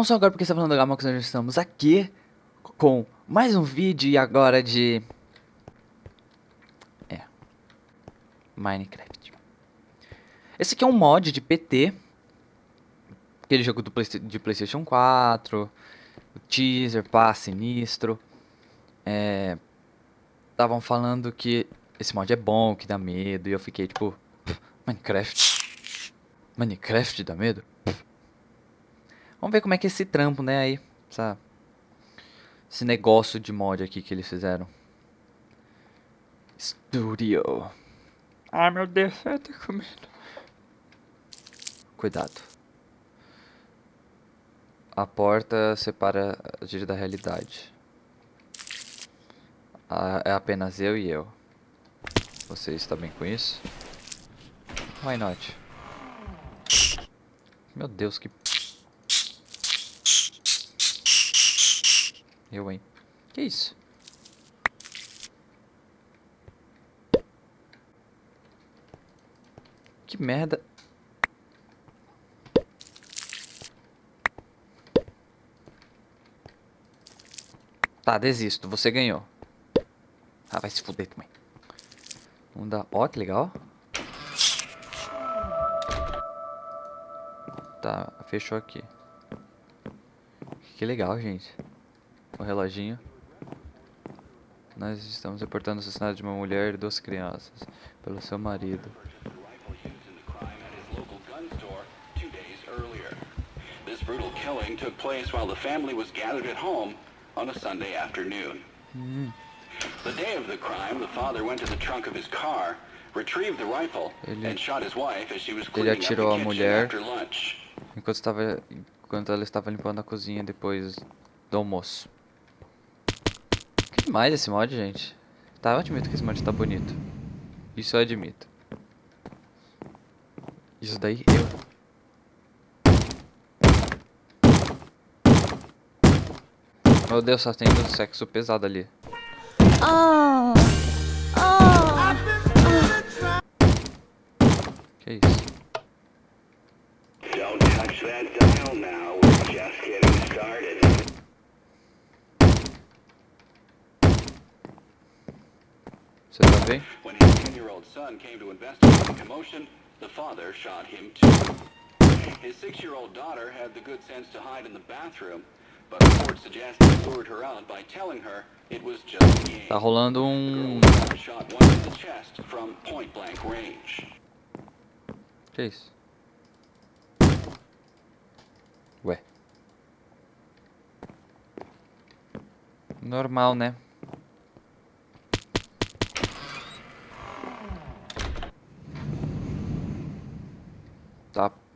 Não só agora porque está falando do Gamox, nós estamos aqui com mais um vídeo e agora de... É. Minecraft. Esse aqui é um mod de PT. Aquele jogo do Play de Playstation 4. O teaser, pá, sinistro. É... Estavam falando que esse mod é bom, que dá medo. E eu fiquei tipo... Minecraft? Minecraft dá medo? Vamos ver como é que é esse trampo, né, aí. Essa, esse negócio de mod aqui que eles fizeram. Studio. Ai, meu Deus, eu tô com medo. Cuidado. A porta separa a gente da realidade. É apenas eu e eu. Você está bem com isso? Why not? Meu Deus, que Eu, hein? Que isso? Que merda. Tá, desisto. Você ganhou. Ah, vai se fuder também. Vamos dar... Ó, que legal. Tá, fechou aqui. Que legal, gente o reloginho. Nós estamos reportando o assassinato de uma mulher e duas crianças pelo seu marido. Hum. The day of the crime, the father went to the trunk of his car, retrieved the rifle, ele, and shot his wife as she was cleaning up the a mulher after lunch. Enquanto, estava, enquanto ela estava limpando a cozinha depois do almoço demais esse mod, gente. Tá, eu admito que esse mod tá bonito. Isso eu admito. Isso daí eu... Meu Deus, só tem um sexo pesado ali. Oh. Oh. Que isso? Don't touch that dial now. We're just getting started. Tá? When his 10-year-old son came to investigate the commotion, the father shot him too. His 6-year-old daughter had the good sense to hide in the bathroom, but reports suggest he lured her out by telling her it was just a game. Tá rolando um shot one in the chest from point blank range. Que isso? Ué. Normal, né?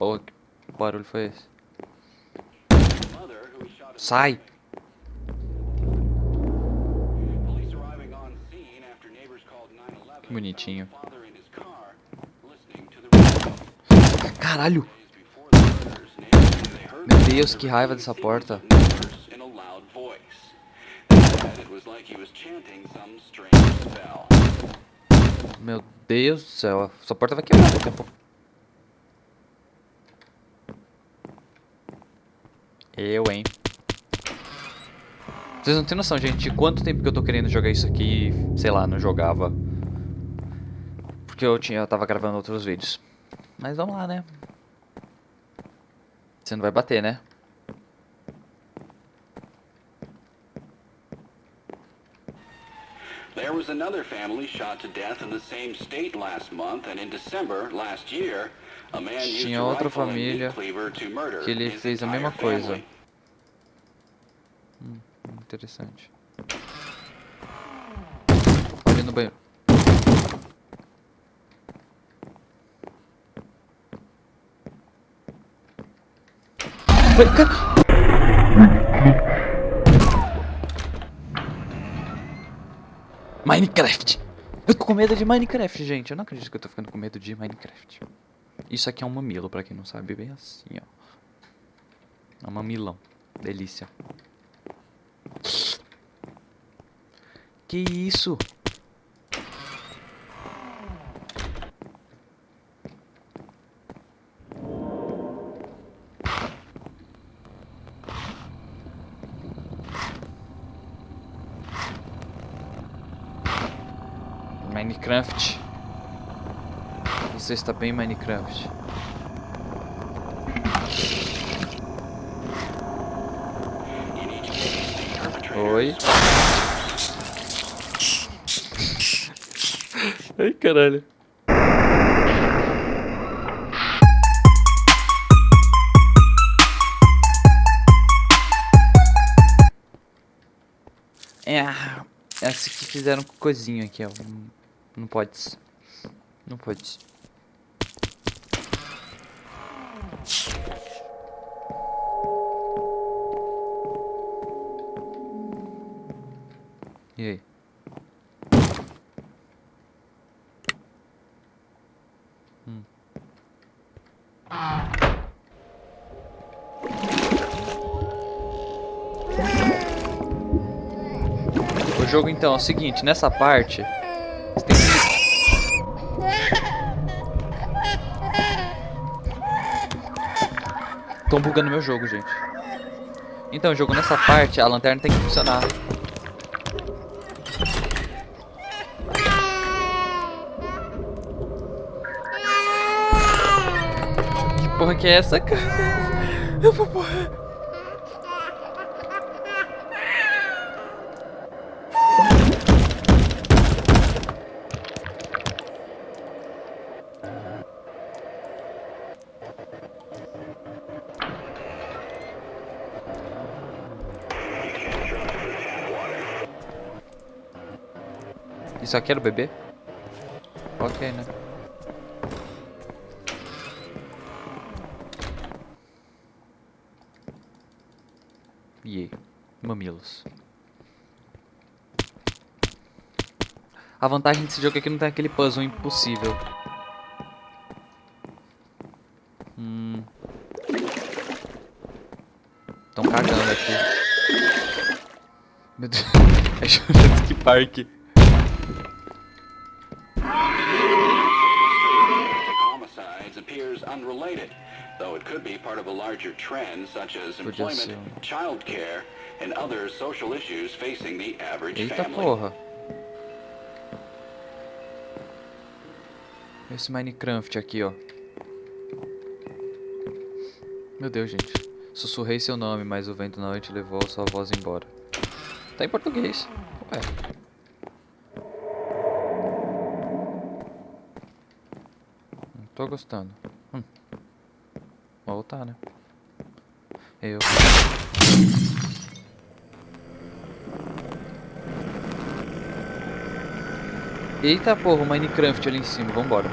Porra, que barulho foi esse? Sai! Que bonitinho. Caralho! Meu Deus, que raiva dessa porta. Meu Deus do céu, essa porta vai quebrar daqui a pouco. Eu, hein. Vocês não têm noção, gente, de quanto tempo que eu tô querendo jogar isso aqui e, sei lá, não jogava. Porque eu, tinha, eu tava gravando outros vídeos. Mas vamos lá, né. Você não vai bater, né? There was another family shot to death in the same state last month and in December last year tinha outra família que ele fez a mesma coisa. Hum, interessante. Olha no banheiro. Minecraft! Eu tô com medo de Minecraft, gente. Eu não acredito que eu tô ficando com medo de Minecraft. Isso aqui é um mamilo, pra quem não sabe, bem assim, ó. É um mamilão. Delícia. Que isso? Minecraft. Você está bem, Minecraft. Oi. Ai, caralho. É, essa que fizeram coisinha aqui, ó. Não pode. Não pode. E aí? Jogo então é o seguinte, nessa parte você tem que Tô bugando meu jogo, gente. Então, jogo nessa parte, a lanterna tem que funcionar. Que porra que é essa, cara? Eu vou morrer. Isso aqui era o bebê? Ok, né? E mamilos. A vantagem desse jogo é que não tem aquele puzzle impossível. Hum. Estão cagando aqui. Meu Deus. É Jurassic Park. It could be part of a larger trend such as employment, ser um- child care, and other social issues facing the average Eita family. porra. Esse Minecraft aqui, ó. Meu Deus, gente. Sussurrei seu nome, mas o vento na noite levou sua voz embora. Tá em português. Ué. Não tô gostando. Hum. Vou voltar, né? Eu. Eita porra, Minecraft ali em cima, vambora.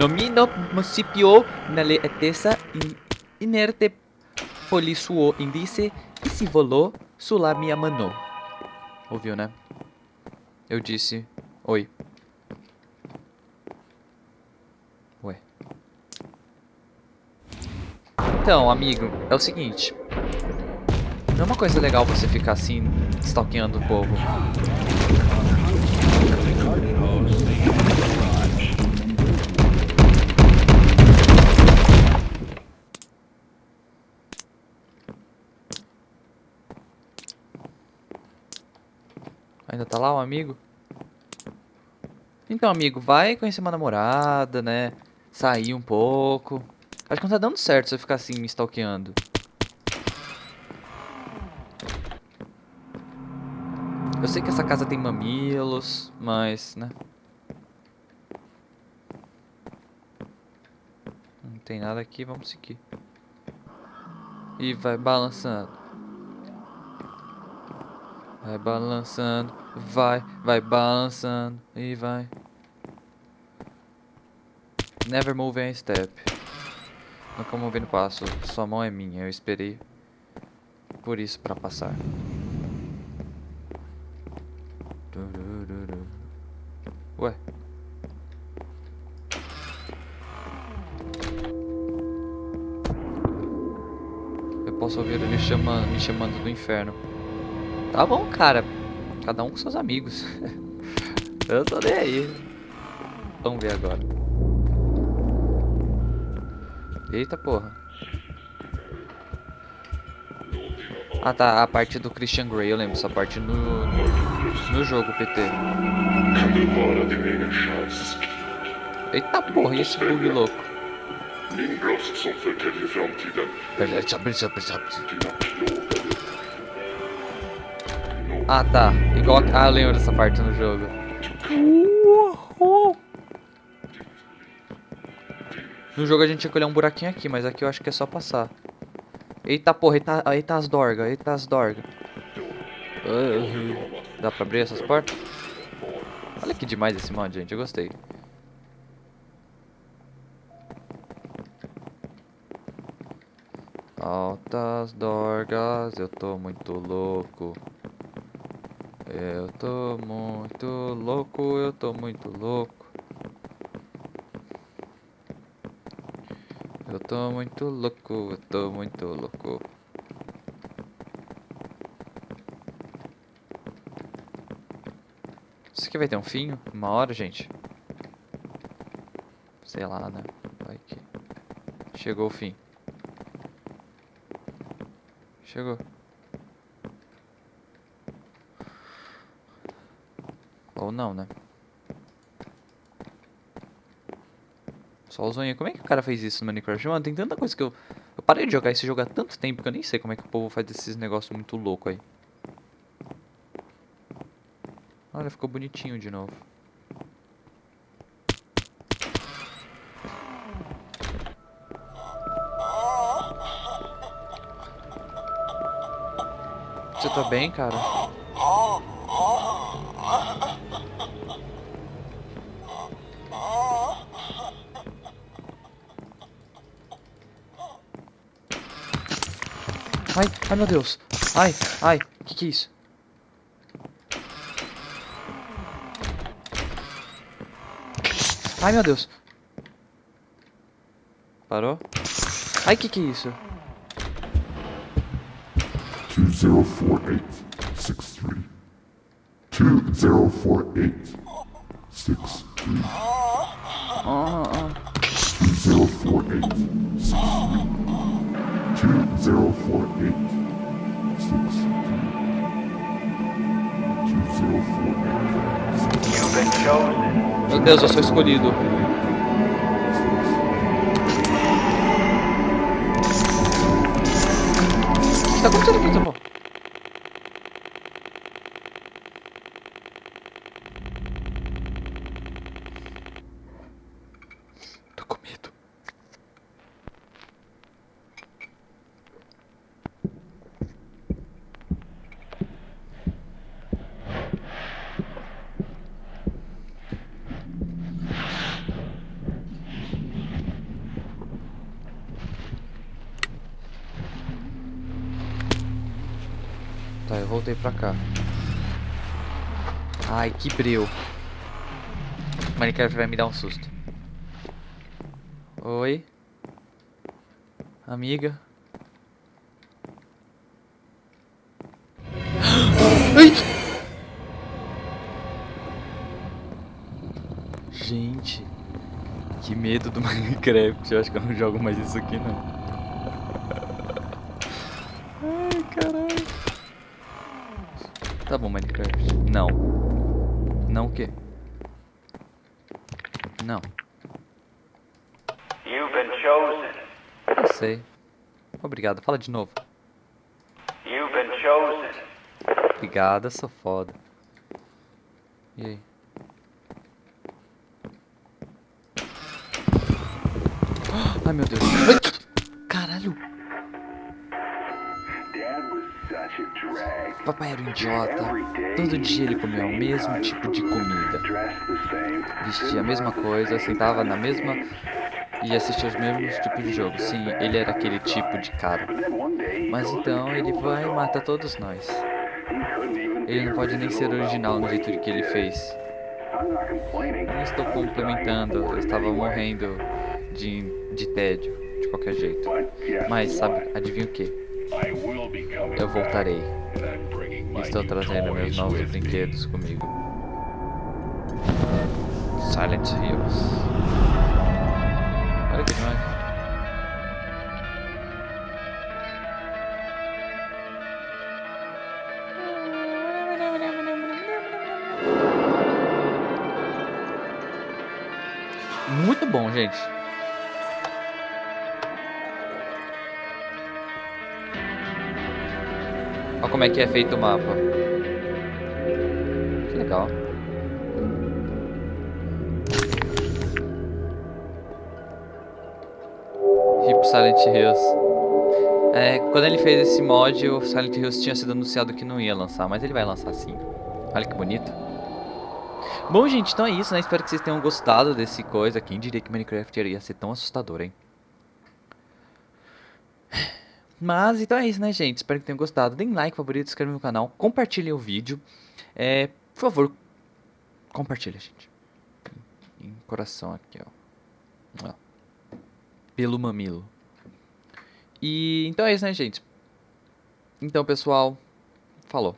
Nomino municipio nelle etesa in inerte polisuo indice e se volou sulla mia mano. Ouviu, né? Eu disse oi. Ué. Então, amigo, é o seguinte. Não é uma coisa legal você ficar assim, stalkeando o povo. Ainda tá lá o amigo? Então, amigo, vai conhecer uma namorada, né? Sair um pouco. Acho que não tá dando certo você ficar assim me stalkeando. Eu sei que essa casa tem mamilos, mas, né? Não tem nada aqui, vamos seguir. E vai balançando. Vai balançando, vai, vai balançando e vai. Never move a step. Nunca move no passo. Sua mão é minha, eu esperei por isso pra passar. Ué. Eu posso ouvir ele chamando, me chamando do inferno. Tá bom, cara. Cada um com seus amigos. Eu tô nem aí. Vamos ver agora. Eita porra. Ah tá, a parte do Christian Grey, eu lembro essa parte no, No jogo, PT. Eita porra, e esse bug louco? Ah, tá. Igual. Ah, eu lembro dessa parte no jogo. No jogo a gente tinha que olhar um buraquinho aqui, mas aqui eu acho que é só passar. Eita porra, eita, eita as dorgas, eita as dorgas. Ah, Dá pra abrir essas portas? Olha que demais esse mod, gente, eu gostei. Altas dorgas, eu tô muito louco. Eu tô muito louco, eu tô muito louco. Eu tô muito louco, eu tô muito louco. Isso aqui vai ter um fim? Uma hora, gente? Sei lá, né? Vai que... Chegou o fim. Chegou. Ou não, né? Só os zoinhos. Como é que o cara fez isso no Minecraft? Mano, tem tanta coisa que eu... Eu parei de jogar esse jogo há tanto tempo que eu nem sei como é que o povo faz esses negócios muito loucos aí. Olha, ficou bonitinho de novo. Você tá bem, cara? Ai, ai meu Deus. Ai, ai, que que é isso? Ai meu Deus. Parou? Ai, que que é isso? 204863. 204863. Ah, ah. 2048. Meu Deus, eu sou escolhido. O que tá acontecendo aqui, Samuel? Voltei pra cá. Ai, que breu. Minecraft vai me dar um susto. Oi? Amiga? Ai! Gente, que medo do Minecraft. Eu acho que eu não jogo mais isso aqui não. Ai, caralho. Tá bom, Minecraft. Não. Não o quê? Não. You've been chosen. Eu sei. Obrigado. Fala de novo. You've been chosen. Obrigada, sou foda. E aí? Ai, meu Deus. Ai, Caralho. Dad was. Papai era um idiota. Todo dia ele comia o mesmo tipo de comida. Vestia a mesma coisa, sentava na mesma... E assistia os mesmos tipos de jogo. Sim, ele era aquele tipo de cara. Mas então ele vai e mata todos nós. Ele não pode nem ser original no jeito que ele fez. Complaining. Não estou complementando, eu estava morrendo de, de tédio, de qualquer jeito. Mas sabe, adivinha o que? Eu voltarei. Estou trazendo meus novos brinquedos comigo. Silent Hills. Olha que demais. Muito bom, gente. Olha como é que é feito o mapa. Que legal. Hip Silent Hills. É, quando ele fez esse mod, o Silent Hills tinha sido anunciado que não ia lançar, mas ele vai lançar sim. Olha que bonito. Bom, gente, então é isso, né? Espero que vocês tenham gostado desse coisa. Quem diria que Minecraft ia ser tão assustador, hein? Mas, então é isso, né, gente? Espero que tenham gostado. Deem like, favorito, se no canal, compartilhem o vídeo. É, por favor, compartilha, gente. Em coração aqui, ó. ó. Pelo mamilo. E, então é isso, né, gente? Então, pessoal, falou.